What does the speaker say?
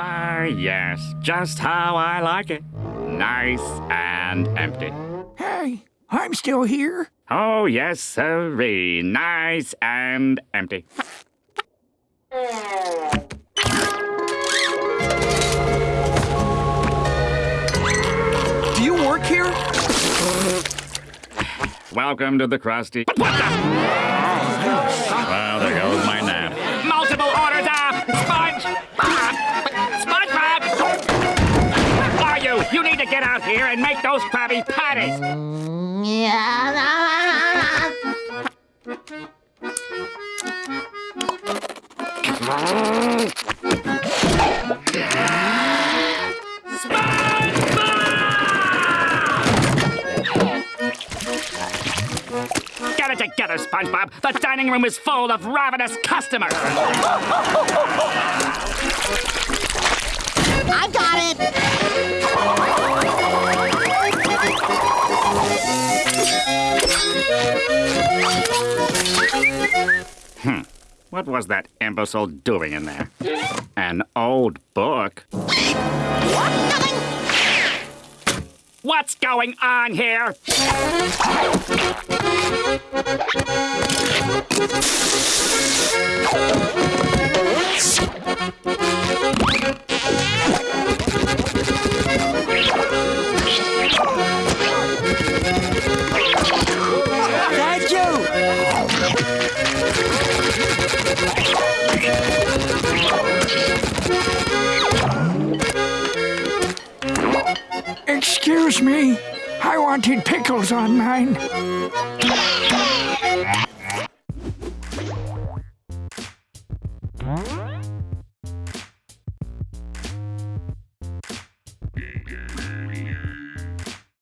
Ah, yes, just how I like it. Nice and empty. Hey, I'm still here. Oh, yes, sirree. Nice and empty. Do you work here? Welcome to the Krusty. What the? Well, there goes my nap. Multiple orders of sponge. Get out here and make those Krabby Patties. Get it together, SpongeBob. The dining room is full of ravenous customers. Hmm. What was that imbecile doing in there? An old book? What? Nothing! What's going on here? Excuse me, I wanted pickles on mine. Huh?